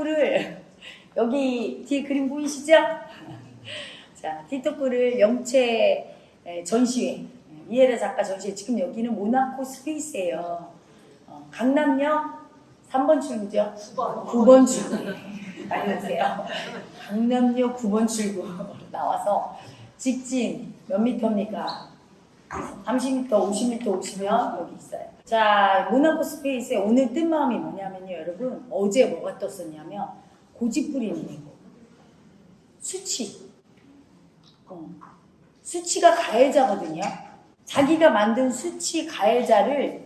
디토크를 여기 뒤에 그림 보이시죠? 자, 영체 에, 전시회 이해라 작가 전시회 지금 여기는 모나코 스페이스예요. 어, 강남역 3번 출구죠? 9번. 9번 출구. 오세요. 강남역 9번 출구 나와서 직진 몇 미터입니까? 30m, 50m 오시면 여기 있어요. 자, 모나코 스페이스의 오늘 뜬 마음이 뭐냐면요, 여러분. 어제 뭐가 떴었냐면, 고집부리는 거. 수치. 어. 수치가 가해자거든요. 자기가 만든 수치 가해자를,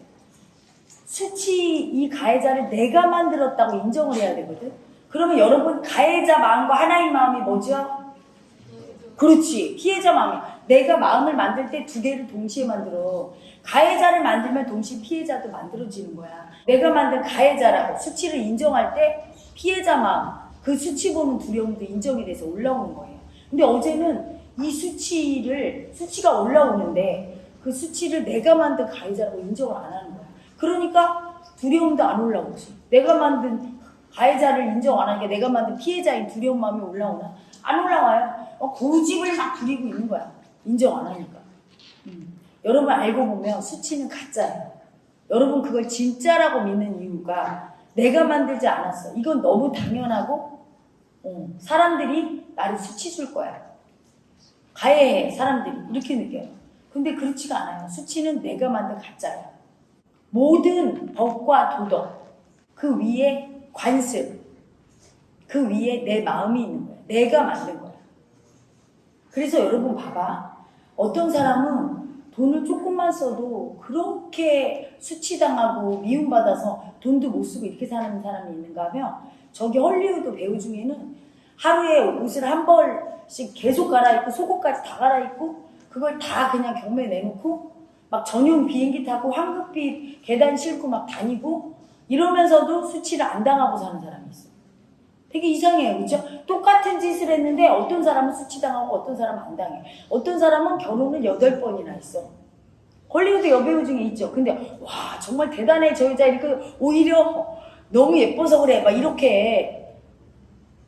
수치 이 가해자를 내가 만들었다고 인정을 해야 되거든. 그러면 여러분, 가해자 마음과 하나의 마음이 뭐죠? 그렇지. 피해자 마음이. 내가 마음을 만들 때 두 개를 동시에 만들어. 가해자를 만들면 동시에 피해자도 만들어지는 거야. 내가 만든 가해자라고 수치를 인정할 때 피해자 마음, 그 수치 보는 두려움도 인정이 돼서 올라오는 거예요. 근데 어제는 이 수치를, 수치가 올라오는데 그 수치를 내가 만든 가해자라고 인정을 안 하는 거야. 그러니까 두려움도 안 올라오지. 내가 만든 가해자를 인정 안 하니까 내가 만든 피해자인 두려운 마음이 올라오나? 안 올라와요. 어, 고집을 막 부리고 있는 거야. 인정 안 하니까. 음. 여러분 알고 보면 수치는 가짜예요. 여러분 그걸 진짜라고 믿는 이유가 내가 만들지 않았어. 이건 너무 당연하고 어, 사람들이 나를 수치 줄 거야. 가해해 사람들이 이렇게 느껴요. 근데 그렇지가 않아요. 수치는 내가 만든 가짜야. 모든 법과 도덕 그 위에 관습 그 위에 내 마음이 있는 거야. 내가 만든 거야. 그래서 여러분 봐봐. 어떤 사람은 돈을 조금만 써도 그렇게 수치당하고 미움받아서 돈도 못 쓰고 이렇게 사는 사람이 있는가 하면 저기 헐리우드 배우 중에는 하루에 옷을 한 벌씩 계속 갈아입고 속옷까지 다 갈아입고 그걸 다 그냥 경매에 내놓고 막 전용 비행기 타고 황급빛 계단 싣고 막 다니고 이러면서도 수치를 안 당하고 사는 사람이 있어. 되게 이상해요. 그죠? 똑같은 짓을 했는데 어떤 사람은 수치당하고 어떤 사람은 안 당해. 어떤 사람은 결혼을 여덟 번이나 했어. 헐리우드 여배우 중에 있죠. 근데 와 정말 대단해. 저 여자 이렇게 오히려 너무 예뻐서 그래. 막 이렇게.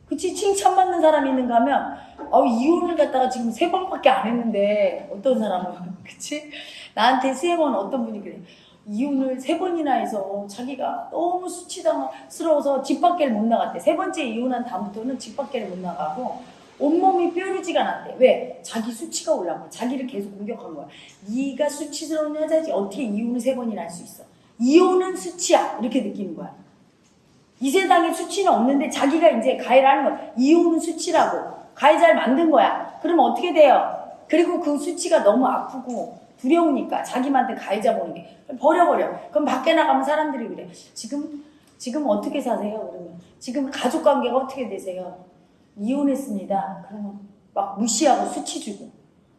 그치? 칭찬받는 사람이 있는가 하면 어, 이혼을 갖다가 지금 세 번밖에 안 했는데 어떤 사람은. 그치? 나한테 수행원 어떤 분이 그래 이혼을 세 번이나 해서 자기가 너무 수치당스러워서 집 밖에를 못 나갔대. 세 번째 이혼한 다음부터는 집 밖에를 못 나가고 온몸이 뾰루지가 났대. 왜? 자기 수치가 올라온 거야. 자기를 계속 공격한 거야. 네가 수치스러운 여자지 어떻게 이혼을 세 번이나 할 수 있어. 이혼은 수치야. 이렇게 느끼는 거야. 이 세상에 수치는 없는데 자기가 이제 가해를 하는 거야. 이혼은 수치라고. 가해자를 만든 거야. 그러면 어떻게 돼요? 그리고 그 수치가 너무 아프고 두려우니까 자기 만든 가해자 보는 게 버려버려. 그럼 밖에 나가면 사람들이 그래. 지금 지금 어떻게 사세요? 그러면 지금 가족 관계가 어떻게 되세요? 이혼했습니다. 그러면 막 무시하고 수치 주고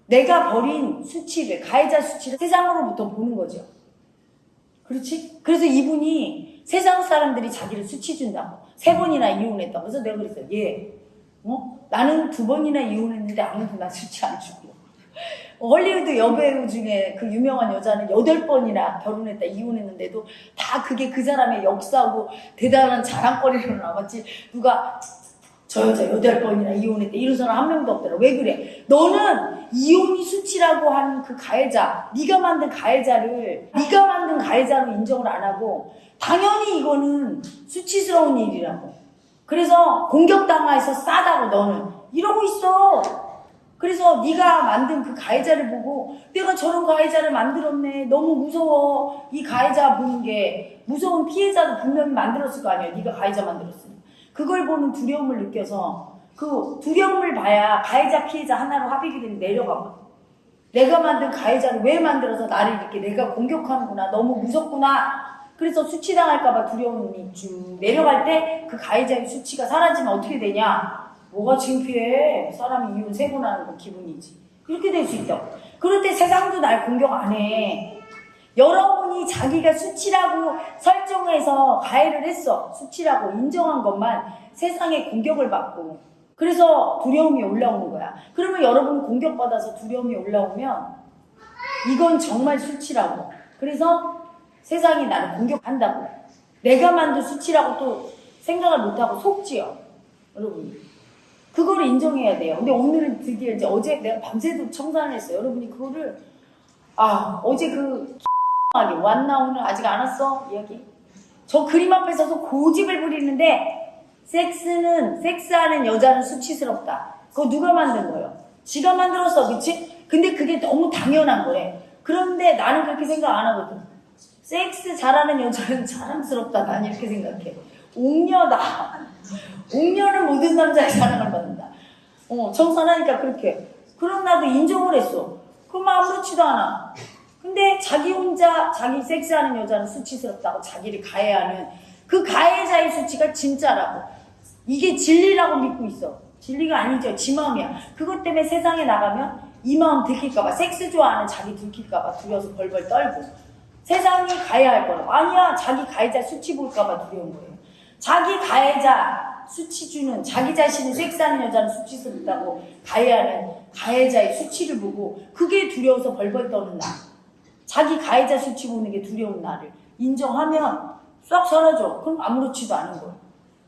내가 버린 수치를 가해자 수치를 세상으로부터 보는 거죠. 그렇지? 그래서 이분이 세상 사람들이 자기를 수치 준다고 세 번이나 이혼했다고 그래서 내가 그랬어요. 얘, 어? 나는 두 번이나 이혼했는데 아무도 나 수치 안 주고 헐리우드 여배우 중에 그 유명한 여자는 여덟 번이나 결혼했다 이혼했는데도 다 그게 그 사람의 역사고 대단한 자랑거리로 남았지. 누가 저 여자 여덟 번이나 이혼했대 이런 사람 한 명도 없더라. 왜 그래? 너는 이혼이 수치라고 하는 그 가해자 네가 만든 가해자를 네가 만든 가해자로 인정을 안 하고 당연히 이거는 수치스러운 일이라고. 그래서 공격당해서 싸다고 너는. 이러고 있어 그래서 네가 만든 그 가해자를 보고 내가 저런 가해자를 만들었네. 너무 무서워. 이 가해자 보는 게 무서운 피해자도 분명히 만들었을 거 아니야. 네가 가해자 만들었으니. 그걸 보는 두려움을 느껴서 그 두려움을 봐야 가해자 피해자 하나로 합의가 되면 내려가거든 내가 만든 가해자를 왜 만들어서 나를 이렇게 내가 공격하는구나. 너무 무섭구나. 그래서 수치당할까봐 두려움이 쭉 내려갈 때 그 가해자의 수치가 사라지면 어떻게 되냐 뭐가 창피해? 사람이 이혼 세번 하는 거 기분이지. 그렇게 될 수 있다. 그럴 때 세상도 날 공격 안 해. 여러분이 자기가 수치라고 설정해서 가해를 했어. 수치라고 인정한 것만 세상에 공격을 받고. 그래서 두려움이 올라오는 거야. 그러면 여러분 공격받아서 두려움이 올라오면 이건 정말 수치라고. 그래서 세상이 나를 공격한다고. 내가 만든 수치라고 또 생각을 못하고 속지요. 여러분. 그거를 인정해야 돼요. 근데 오늘은 드디어 이제 어제 내가 밤새도록 청산을 했어요. 여러분이 그거를, 아, 어제 그, 하게 왔나 오늘 아직 안 왔어? 이야기. 저 그림 앞에 서서 고집을 부리는데, 섹스는, 섹스하는 여자는 수치스럽다. 그거 누가 만든 거예요? 지가 만들었어, 그치? 근데 그게 너무 당연한 거래. 그런데 나는 그렇게 생각 안 하거든. 섹스 잘하는 여자는 자랑스럽다. 난 이렇게 생각해. 옥녀다. 옥녀는 모든 남자의 사랑을 받는다. 어, 청산하니까 그렇게. 그럼 나도 인정을 했어. 그럼 아무렇지도 않아. 근데 자기 혼자 자기 섹스하는 여자는 수치스럽다고 자기를 가해하는 그 가해자의 수치가 진짜라고. 이게 진리라고 믿고 있어. 진리가 아니죠. 지 마음이야. 그것 때문에 세상에 나가면 이 마음 들킬까봐 섹스 좋아하는 자기 들킬까봐 두려워서 벌벌 떨고 세상이 가해할 거라고. 아니야. 자기 가해자 수치 볼까봐 두려운 거예요. 자기 가해자 수치 주는 자기 자신을 섹스하는 여자는 수치스럽다고 가해하는 가해자의 수치를 보고 그게 두려워서 벌벌 떠는 나. 자기 가해자 수치 보는 게 두려운 나를 인정하면 싹 사라져. 그럼 아무렇지도 않은 거야.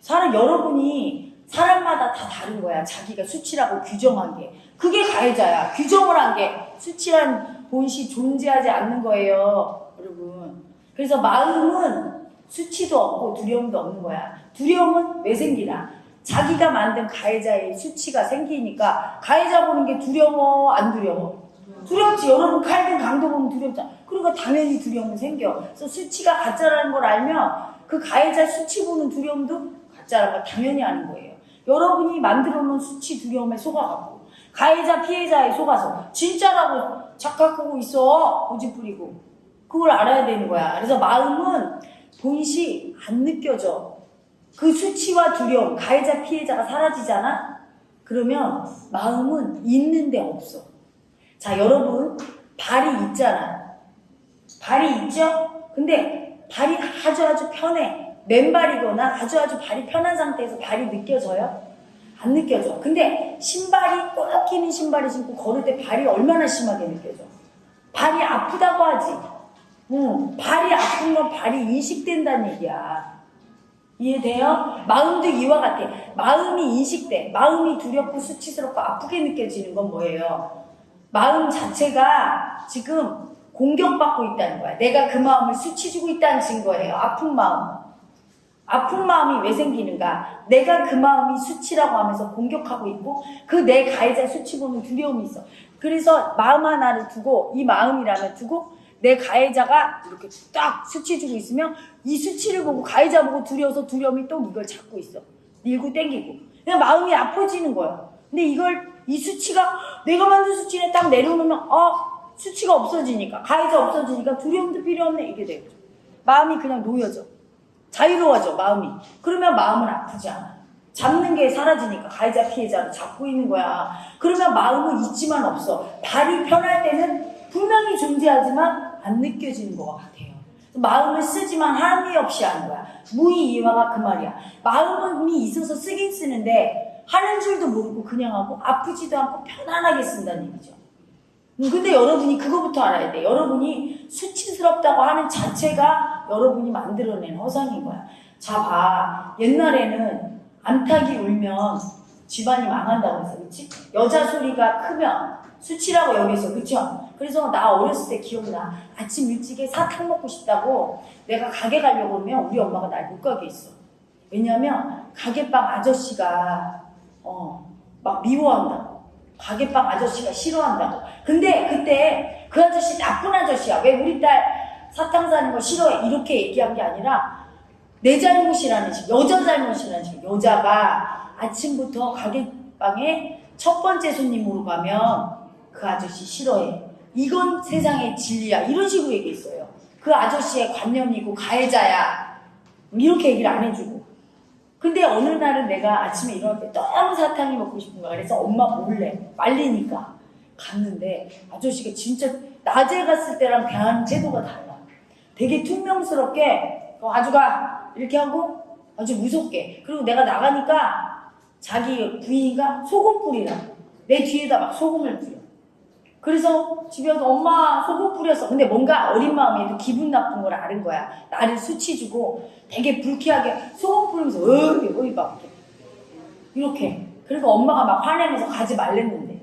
사람 여러분이 사람마다 다 다른 거야. 자기가 수치라고 규정한 게. 그게 가해자야. 규정을 한 게 수치란 본시 존재하지 않는 거예요. 여러분. 그래서 마음은 수치도 없고 두려움도 없는 거야. 두려움은 왜 생기나? 자기가 만든 가해자의 수치가 생기니까 가해자 보는 게 두려워 안 두려워? 두렵지. 여러분 칼든 강도 보면 두렵잖아. 그러니까 당연히 두려움은 생겨. 그래서 수치가 가짜라는 걸 알면 그 가해자 수치 보는 두려움도 가짜라는 걸 당연히 아는 거예요. 여러분이 만들어 놓은 수치 두려움에 속아갖고 가해자 피해자에 속아서 진짜라고 착각하고 있어. 고집 부리고. 그걸 알아야 되는 거야. 그래서 마음은 본시 안 느껴져. 그 수치와 두려움, 가해자 피해자가 사라지잖아? 그러면 마음은 있는데 없어. 자, 여러분, 발이 있잖아. 발이 있죠? 근데 발이 아주 아주 편해. 맨발이거나 아주 아주 발이 편한 상태에서 발이 느껴져요? 안 느껴져. 근데 신발이 꼭 끼는 신발을 신고 걸을 때 발이 얼마나 심하게 느껴져? 발이 아프다고 하지. 응, 발이 아픈 건 발이 인식된다는 얘기야. 이해돼요? 마음도 이와 같아. 마음이 인식돼. 마음이 두렵고 수치스럽고 아프게 느껴지는 건 뭐예요? 마음 자체가 지금 공격받고 있다는 거야. 내가 그 마음을 수치주고 있다는 증거예요. 아픈 마음. 아픈 마음이 왜 생기는가? 내가 그 마음이 수치라고 하면서 공격하고 있고 그 내 가해자 수치 보는 두려움이 있어. 그래서 마음 하나를 두고 이 마음이라면 두고 내 가해자가 이렇게 딱 수치 주고 있으면 이 수치를 보고 가해자 보고 두려워서 두려움이 또 이걸 잡고 있어. 밀고 땡기고. 그냥 마음이 아파지는 거야. 근데 이걸 이 수치가 내가 만든 수치를 딱 내려놓으면 어 수치가 없어지니까 가해자 없어지니까 두려움도 필요 없네 이게 돼요. 마음이 그냥 놓여져. 자유로워져 마음이. 그러면 마음은 아프지 않아. 잡는 게 사라지니까 가해자 피해자를 잡고 있는 거야. 그러면 마음은 있지만 없어. 발이 편할 때는 분명히 존재하지만 안 느껴지는 것 같아요. 마음을 쓰지만 함이 없이 하는 거야. 무의이화가 그 말이야. 마음이 있어서 쓰긴 쓰는데 하는 줄도 모르고 그냥 하고 아프지도 않고 편안하게 쓴다는 얘기죠. 음, 근데 여러분이 그거부터 알아야 돼. 여러분이 수치스럽다고 하는 자체가 여러분이 만들어낸 허상인 거야. 자, 봐. 옛날에는 암탉이 울면 집안이 망한다고 해서, 그치? 여자 소리가 크면 수치라고 여기서, 그쵸? 그래서 나 어렸을 때 기억나. 아침 일찍에 사탕 먹고 싶다고 내가 가게 가려고 하면 우리 엄마가 날 못 가게 했어. 왜냐면 가게방 아저씨가, 어, 막 미워한다고. 가게방 아저씨가 싫어한다고. 근데 그때 그 아저씨 나쁜 아저씨야. 왜 우리 딸 사탕 사는 거 싫어해? 이렇게 얘기한 게 아니라 내 잘못이라는 식, 여자 잘못이라는 식. 여자가 아침부터 가게방에 첫 번째 손님으로 가면 그 아저씨 싫어해. 이건 세상의 진리야. 이런 식으로 얘기했어요. 그 아저씨의 관념이고 가해자야. 이렇게 얘기를 안 해주고. 근데 어느 날은 내가 아침에 일어날 때 너무 사탕이 먹고 싶은 거야. 그래서 엄마 몰래 말리니까 갔는데 아저씨가 진짜 낮에 갔을 때랑 대하는 태도가 달라. 되게 퉁명스럽게 어, 아주가 이렇게 하고 아주 무섭게. 그리고 내가 나가니까 자기 부인이가 소금 뿌리라고. 내 뒤에다 막 소금을 뿌려. 그래서 집에 와서 엄마 소금 뿌렸어. 근데 뭔가 어린 마음에도 기분 나쁜 걸 아는 거야. 나를 수치 주고 되게 불쾌하게 소금 뿌리면서 어이 어이 막 이렇게. 이렇게. 그리고 엄마가 막 화내면서 가지 말랬는데.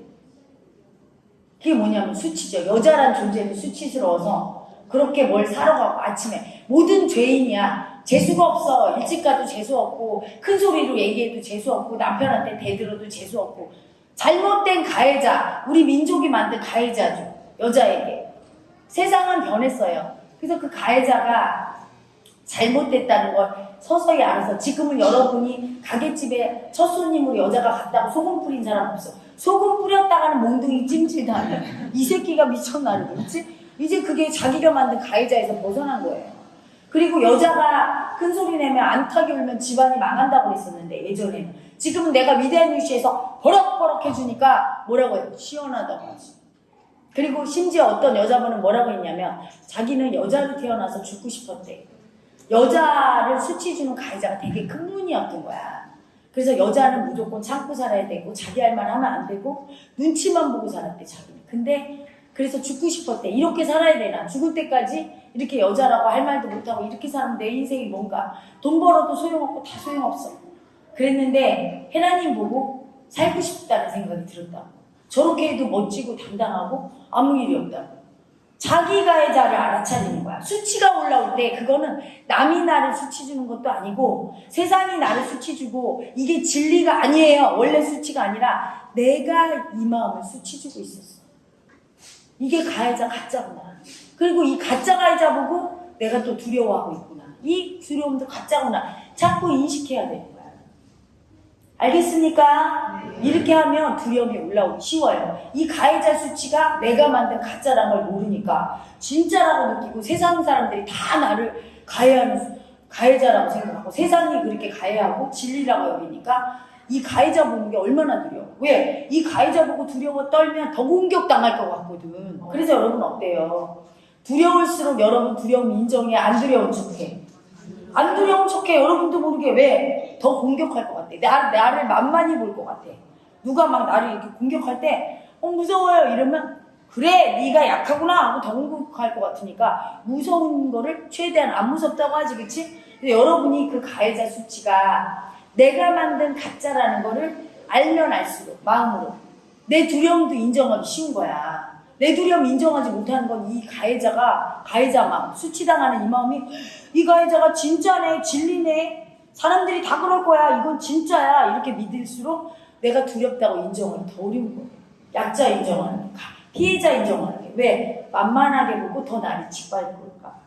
그게 뭐냐면 수치죠. 여자란 존재는 수치스러워서 그렇게 뭘 사러 가고 아침에 모든 죄인이야. 재수가 없어. 일찍 가도 재수 없고 큰 소리로 얘기해도 재수 없고 남편한테 대들어도 재수 없고 잘못된 가해자, 우리 민족이 만든 가해자죠. 여자에게. 세상은 변했어요. 그래서 그 가해자가 잘못됐다는 걸 서서히 알아서 지금은 여러분이 가게집에 첫 손님으로 여자가 갔다고 소금 뿌린 사람 없어. 소금 뿌렸다가는 몽둥이 해. 이 새끼가 미쳤나를 그렇지? 이제 그게 자기가 만든 가해자에서 벗어난 거예요. 그리고 여자가 큰 소리 내면 안타게 울면 집안이 망한다고 그랬었는데 예전에는 지금은 내가 위대한 뉴스에서 버럭버럭 해주니까 뭐라고 해요? 시원하다고 하지. 그리고 심지어 어떤 여자분은 뭐라고 했냐면 자기는 여자로 태어나서 죽고 싶었대. 여자를 수치 주는 가해자가 되게 큰 문이었던 거야. 그래서 여자는 무조건 참고 살아야 되고 자기 할 말 하면 안 되고 눈치만 보고 살았대 자기는. 근데 그래서 죽고 싶었대. 이렇게 살아야 되나? 죽을 때까지 이렇게 여자라고 할 말도 못하고 이렇게 사면 내 인생이 뭔가 돈 벌어도 소용없고 다 소용없어. 그랬는데 헤라님 보고 살고 싶다는 생각이 들었다고. 저렇게 해도 멋지고 당당하고 아무 일이 없다고. 자기 가해자를 알아차리는 거야. 수치가 올라올 때 그거는 남이 나를 수치 주는 것도 아니고 세상이 나를 수치 주고 이게 진리가 아니에요. 원래 수치가 아니라 내가 이 마음을 수치 주고 있었어. 이게 가해자 가짜구나. 그리고 이 가짜 가해자 보고 내가 또 두려워하고 있구나. 이 두려움도 가짜구나. 자꾸 인식해야 거야. 알겠습니까? 이렇게 하면 두려움이 올라오기 쉬워요. 이 가해자 수치가 내가 만든 가짜란 걸 모르니까 진짜라고 느끼고 세상 사람들이 다 나를 가해하는 수- 가해자라고 생각하고 세상이 그렇게 가해하고 진리라고 여기니까 이 가해자 보는 게 얼마나 두려워. 왜? 이 가해자 보고 두려워 떨면 더 공격당할 것 같거든. 그래서 여러분 어때요? 두려울수록 여러분 두려움 인정해, 안 두려운 척해. 안 두려운 척해. 여러분도 모르게 왜? 더 공격할 것 같아. 나, 나를 만만히 볼 것 같아. 누가 막 나를 이렇게 공격할 때, 어, 무서워요. 이러면, 그래, 네가 약하구나. 하고 더 공격할 것 같으니까, 무서운 거를 최대한 안 무섭다고 하지, 그치? 근데 여러분이 그 가해자 수치가 내가 만든 가짜라는 거를 알면 알수록, 마음으로. 내 두려움도 인정하기 쉬운 거야. 내 두려움 인정하지 못하는 건 이 가해자가, 가해자 마음, 수치당하는 이 마음이, 이 가해자가 진짜네, 진리네, 사람들이 다 그럴 거야, 이건 진짜야, 이렇게 믿을수록 내가 두렵다고 인정하기 더 어려운 거예요. 약자 인정하는 게, 피해자 인정하는 게. 왜? 만만하게 보고 더 나를 짓밟을까.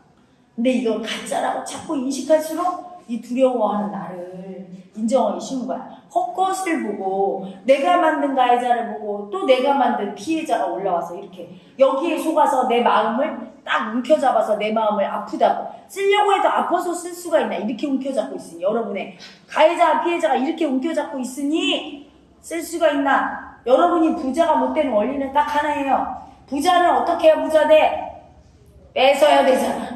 근데 이걸 가짜라고 자꾸 인식할수록 이 두려워하는 나를 인정하기 쉬운 거야. 헛것을 보고 내가 만든 가해자를 보고 또 내가 만든 피해자가 올라와서 이렇게 여기에 속아서 내 마음을 딱 움켜잡아서 내 마음을 아프다고. 쓰려고 해도 아파서 쓸 수가 있나? 이렇게 움켜잡고 있으니. 여러분의 가해자 피해자가 이렇게 움켜잡고 있으니 쓸 수가 있나? 여러분이 부자가 못 되는 원리는 딱 하나예요. 부자는 어떻게 해야 부자 돼? 뺏어야 되잖아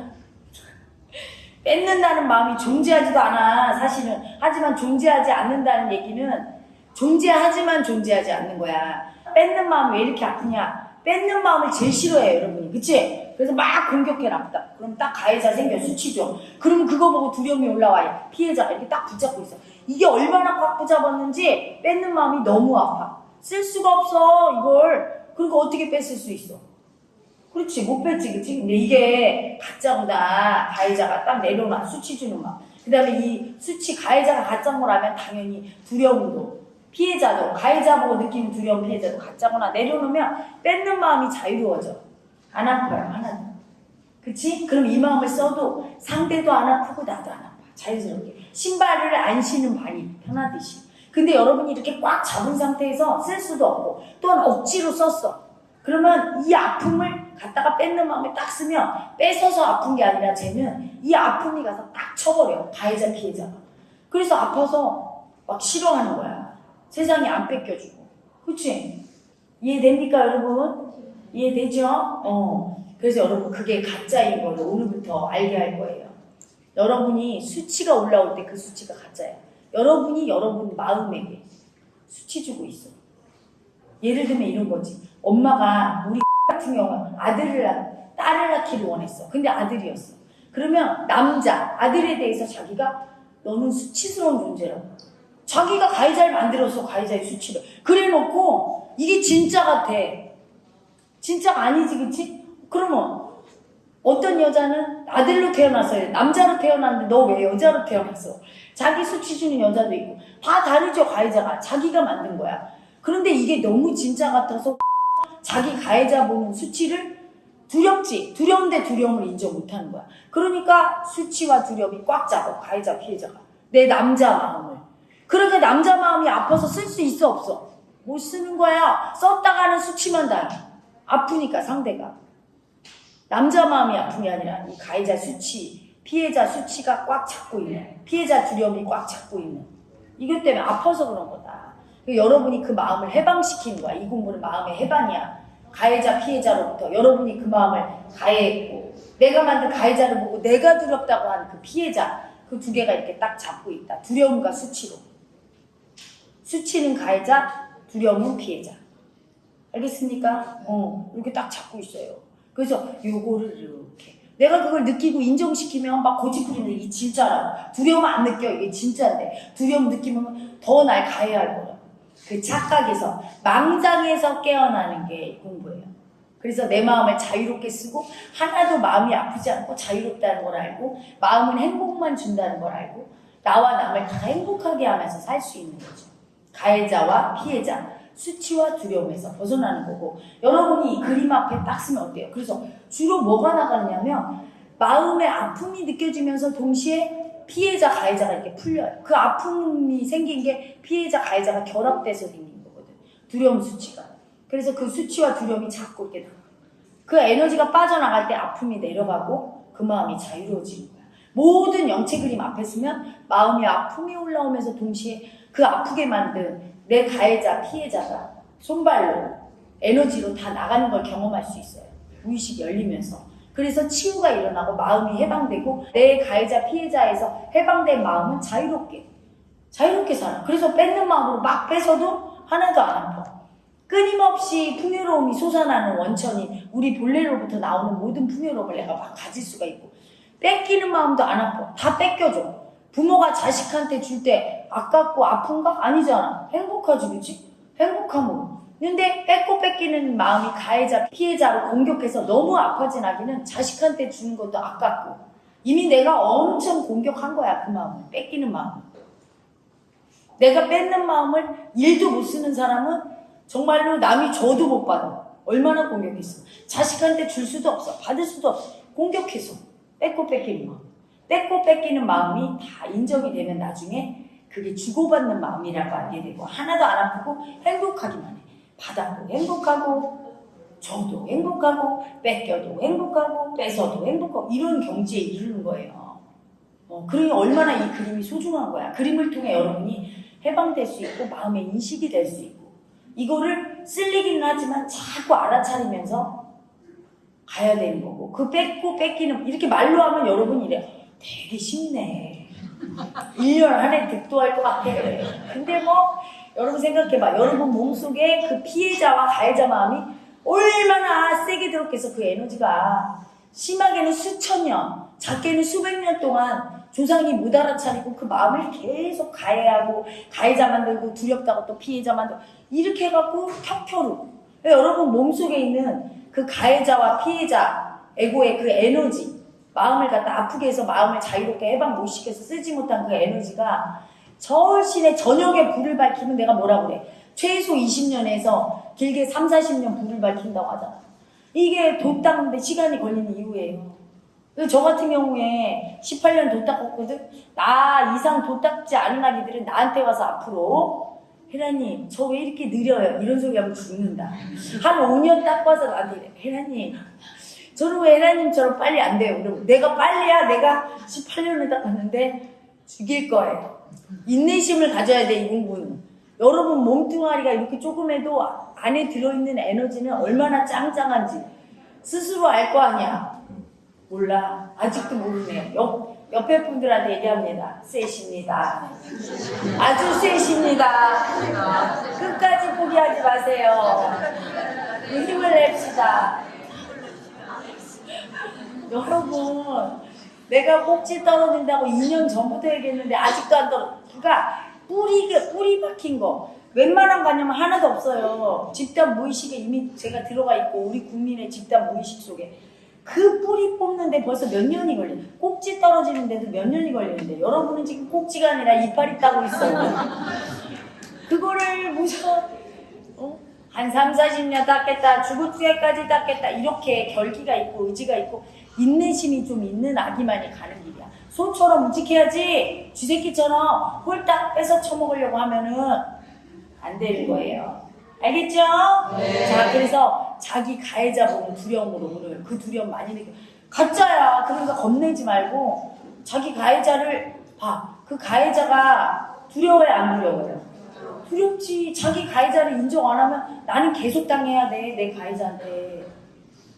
뺏는다는 마음이 존재하지도 않아 사실은. 하지만 존재하지 않는다는 얘기는 존재하지만 존재하지 않는 거야. 뺏는 마음이 왜 이렇게 아프냐? 뺏는 마음을 제일 싫어해요 여러분이. 그치? 그래서 막 공격해 납다 그럼 딱 가해자 생겨 수치죠. 그러면 그거 보고 두려움이 올라와요. 피해자가 이렇게 딱 붙잡고 있어. 이게 얼마나 꽉 붙잡았는지 뺏는 마음이 너무 아파. 쓸 수가 없어 이걸. 그리고 어떻게 뺏을 수 있어 그렇지 못 뺐지 그치? 근데 이게 가짜보다 가해자가 딱 내려놔. 수치 주는 마음 그 다음에 이 수치 가해자가 가짜인 거라면 당연히 두려움도 피해자도 가해자 보고 느끼는 두려움 피해자도 가짜거나 내려놓으면 뺏는 마음이 자유로워져. 안 아파요 하나도 그치? 그럼 이 마음을 써도 상대도 안 아프고 나도 안 아파. 자연스럽게. 신발을 안 신은 발이 편하듯이. 근데 여러분이 이렇게 꽉 잡은 상태에서 쓸 수도 없고 또한 억지로 썼어. 그러면 이 아픔을 갖다가 뺏는 마음에 딱 쓰면 뺏어서 아픈 게 아니라 쟤는 이 아픔이 가서 딱 쳐버려. 가해자 피해자가. 그래서 아파서 막 싫어하는 거야. 세상이 안 뺏겨주고. 그치? 이해됩니까 여러분? 이해되죠? 어. 그래서 여러분 그게 가짜인 걸 오늘부터 알게 할 거예요. 여러분이 수치가 올라올 때 그 수치가 가짜야. 여러분이 여러분 마음에게 수치 주고 있어. 예를 들면 이런 거지. 엄마가 우리 같은 경우는 아들을 낳, 딸을 낳기를 원했어. 근데 아들이었어. 그러면 남자, 아들에 대해서 자기가 너는 수치스러운 존재라고. 자기가 가해자를 만들었어, 가해자의 수치를. 그래 놓고 이게 진짜 같아. 진짜가 아니지, 그치? 그러면 어떤 여자는 아들로 태어났어요. 남자로 태어났는데 너 왜 여자로 태어났어? 자기 수치 주는 여자도 있고 다 다르죠 가해자가 자기가 만든 거야. 그런데 이게 너무 진짜 같아서 자기 가해자 보는 수치를 두렵지 두려운데 두려움을 인정 못하는 거야. 그러니까 수치와 두려움이 꽉 잡아 가해자 피해자가 내 남자 마음을. 그러니까 남자 마음이 아파서 쓸 수 있어 없어? 못 쓰는 거야. 썼다가는 수치만 당해. 아프니까 상대가. 남자 마음이 아픈 게 아니라 이 가해자 수치, 피해자 수치가 꽉 잡고 있는, 피해자 두려움이 꽉 잡고 있는. 이것 때문에 아파서 그런 거다. 그리고 여러분이 그 마음을 해방시키는 거야. 이 공부는 마음의 해방이야. 가해자, 피해자로부터 여러분이 그 마음을 가해했고, 내가 만든 가해자를 보고 내가 두렵다고 하는 그 피해자, 그 두 개가 이렇게 딱 잡고 있다. 두려움과 수치로. 수치는 가해자, 두려움은 피해자. 알겠습니까? 어, 이렇게 딱 잡고 있어요. 그래서 요거를 이렇게 내가 그걸 느끼고 인정시키면 막 고집부리는 이게 진짜라 두려움 안 느껴 이게 진짜인데 두려움 느끼면 더 날 가해할 거라 그 착각에서 망상에서 깨어나는 게 공부예요 그래서 내 마음을 자유롭게 쓰고 하나도 마음이 아프지 않고 자유롭다는 걸 알고 마음은 행복만 준다는 걸 알고 나와 남을 다 행복하게 하면서 살 수 있는 거죠 가해자와 피해자 수치와 두려움에서 벗어나는 거고 여러분이 이 그림 앞에 딱 쓰면 어때요? 그래서 주로 뭐가 나가느냐면 마음의 아픔이 느껴지면서 동시에 피해자 가해자가 이렇게 풀려요. 그 아픔이 생긴 게 피해자 가해자가 결합돼서 생긴 거거든. 두려움 수치가. 그래서 그 수치와 두려움이 자꾸 이렇게 나가. 그 에너지가 빠져나갈 때 아픔이 내려가고 그 마음이 자유로워지는 거야. 모든 영체 그림 앞에 쓰면 마음이 아픔이 올라오면서 동시에 그 아프게 만든 내 가해자, 피해자가 손발로 에너지로 다 나가는 걸 경험할 수 있어요. 무의식이 열리면서. 그래서 치유가 일어나고 마음이 해방되고 내 가해자, 피해자에서 해방된 마음은 자유롭게, 자유롭게 살아. 그래서 뺏는 마음으로 막 뺏어도 하나도 안 아파. 끊임없이 풍요로움이 솟아나는 원천이 우리 본래로부터 나오는 모든 풍요로움을 내가 막 가질 수가 있고 뺏기는 마음도 안 아파. 다 뺏겨줘. 부모가 자식한테 줄 때 아깝고 아픈가? 아니잖아. 행복하지, 그치? 행복함으로. 근데 뺏고 뺏기는 마음이 가해자, 피해자로 공격해서 너무 아파진 아기는 자식한테 주는 것도 아깝고 이미 내가 엄청 공격한 거야, 그 마음을. 뺏기는 마음을. 내가 뺏는 마음을 일도 못 쓰는 사람은 정말로 남이 줘도 못 받아. 얼마나 공격했어. 자식한테 줄 수도 없어. 받을 수도 없어. 공격해서. 뺏고 뺏기는 마음. 뺏고 뺏기는 마음이 다 인정이 되면 나중에 그게 주고받는 마음이라고 알게 되고 하나도 안 아프고 행복하기만 해. 받아도 행복하고 줘도 행복하고 뺏겨도 행복하고 뺏어도 행복하고 이런 경지에 이르는 거예요. 어, 그러니 얼마나 이 그림이 소중한 거야. 그림을 통해 여러분이 해방될 수 있고 마음의 인식이 될 수 있고 이거를 쓸리기는 하지만 자꾸 알아차리면서 가야 되는 거고 그 뺏고 뺏기는 이렇게 말로 하면 여러분 이래 되게 쉽네 1년 안에 득도할 것 같아 근데 뭐 여러분 생각해봐. 여러분 몸속에 그 피해자와 가해자 마음이 얼마나 세게 들었겠어 그 에너지가. 심하게는 수천 년 작게는 수백 년 동안 조상이 못 알아차리고 그 마음을 계속 가해하고 가해자 만들고 두렵다고 또 피해자 만들고 이렇게 해갖고 켜켜루. 여러분 몸속에 있는 그 가해자와 피해자 에고의 그 에너지 마음을 갖다 아프게 해서 마음을 자유롭게 해방 못 시켜서 쓰지 못한 그 에너지가 절신의 저녁에 불을 밝히면 내가 뭐라 그래? 최소 20년에서 길게 3, 40년 불을 밝힌다고 하잖아. 이게 돛 닦는데 시간이 걸리는 이유예요. 저 같은 경우에 18년 돛 닦았거든? 나 이상 돛 닦지 않은 아기들은 나한테 와서 앞으로 혜라님 저 왜 이렇게 느려요? 이런 소리 하면 죽는다. 한 5년 닦아서 나한테 이래 혜라님 저는 왜 혜라님처럼 빨리 안 돼요? 그럼 내가 빨리야? 내가 18년을 닦았는데 죽일 거예요. 인내심을 가져야 돼 이 공부는. 여러분 몸뚱아리가 이렇게 조금해도 안에 들어있는 에너지는 얼마나 짱짱한지 스스로 알 거 아니야. 몰라. 아직도 모르네요. 옆, 옆에 분들한테 얘기합니다. 셋입니다. 아주 셋입니다. 끝까지 포기하지 마세요. 그 힘을 냅시다. 여러분, 내가 꼭지 떨어진다고 2년 전부터 얘기했는데 아직도 안 떨어. 그가 뿌리 뿌리 박힌 거 웬만한 관념은 하나도 없어요. 집단 무의식에 이미 제가 들어가 있고 우리 국민의 집단 무의식 속에 그 뿌리 뽑는데 벌써 몇 년이 걸려. 꼭지 떨어지는데도 몇 년이 걸리는데 여러분은 지금 꼭지가 아니라 이빨이 따고 있어요. 그거를 무슨 어? 한 3, 40년 닦겠다 죽을 때까지 닦겠다 이렇게 결기가 있고 의지가 있고 인내심이 좀 있는 아기만이 가는 길이야 소처럼 우직해야지 쥐새끼처럼 홀딱 뺏어 처먹으려고 하면은 안 되는 거예요 알겠죠? 자 그래서 자기 가해자 보는 두려움으로 오늘 그 두려움 많이 느껴 가짜야 그러니까 겁내지 말고 자기 가해자를 봐 그 가해자가 두려워요 안 두려워요? 두렵지. 자기 가해자를 인정 안 하면 나는 계속 당해야 돼. 내 가해자인데.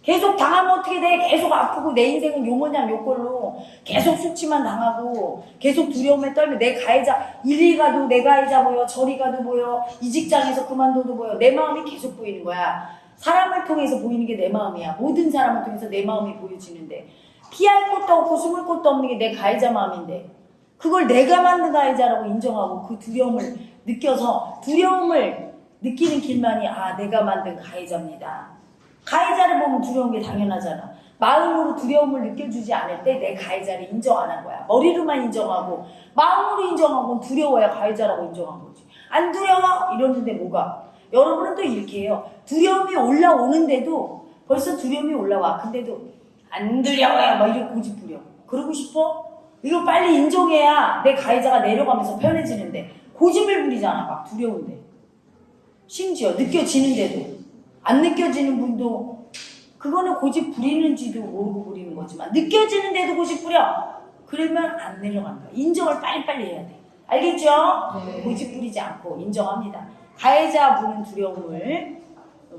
계속 당하면 어떻게 돼? 계속 아프고 내 인생은 요모냥 요꼴로. 계속 수치만 당하고 계속 두려움에 떨면 내 가해자 이리 가도 내 가해자 보여 저리 가도 보여 이 직장에서 그만둬도 보여. 내 마음이 계속 보이는 거야. 사람을 통해서 보이는 게 내 마음이야. 모든 사람을 통해서 내 마음이 보여지는데. 피할 곳도 없고 숨을 곳도 없는 게 내 가해자 마음인데. 그걸 내가 만든 가해자라고 인정하고 그 두려움을 느껴서 두려움을 느끼는 길만이 아 내가 만든 가해자입니다. 가해자를 보면 두려운 게 당연하잖아. 마음으로 두려움을 느껴주지 않을 때 내 가해자를 인정 안 한 거야. 머리로만 인정하고 마음으로 인정하고 두려워야 가해자라고 인정한 거지. 안 두려워 이러는데 뭐가? 여러분은 또 이렇게 해요. 두려움이 올라오는데도 벌써 두려움이 올라와. 근데도 안 두려워요. 막 이렇게 고집 부려. 그러고 싶어? 이거 빨리 인정해야 내 가해자가 내려가면서 편해지는데 고집을 부리잖아 막 두려운데 심지어 느껴지는데도 안 느껴지는 분도 그거는 고집 부리는지도 모르고 부리는 거지만 느껴지는데도 고집 부려. 그러면 안 내려간다. 인정을 빨리빨리 해야 돼. 알겠죠? 고집 부리지 않고 인정합니다. 가해자 부는 두려움을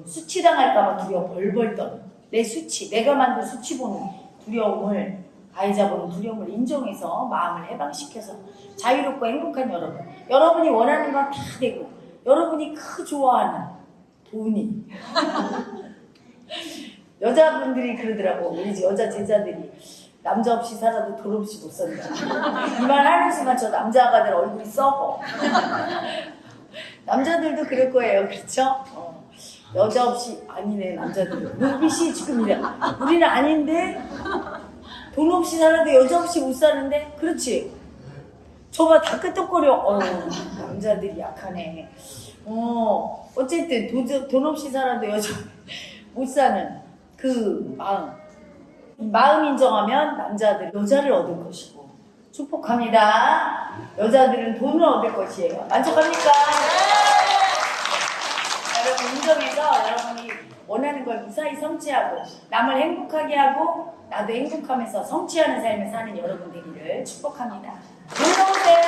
수치당할까봐 두려워 벌벌 떠는 내 수치 내가 만든 수치 보는 두려움을 가해자 보는 두려움을 인정해서 마음을 해방시켜서 자유롭고 행복한 여러분. 여러분이 원하는 건 다 되고, 여러분이 크 좋아하는 돈이. 여자분들이 그러더라고. 우리 집 여자 제자들이. 남자 없이 살아도 돈 없이 못 산다. 이 말 하는 순간 저 남자가 들 얼굴이 썩어. 남자들도 그럴 거예요. 그렇죠? 어. 여자 없이 아니네 남자들. 눈빛이 지금 이래. 우리는 아닌데 돈 없이 살아도 여자 없이 못 사는데 그렇지 저봐 다 끄떡거려 어 남자들이 약하네 어 어쨌든 돈, 돈 없이 살아도 여자 못 사는 그 마음 이 마음 인정하면 남자들 여자를 얻을 것이고 축복합니다 여자들은 돈을 얻을 것이에요 만족합니까? 여러분 인정해서 여러분이 원하는 걸 무사히 성취하고 남을 행복하게 하고 나도 행복하면서 성취하는 삶을 사는 여러분 되기를 축복합니다. 놀러오세요.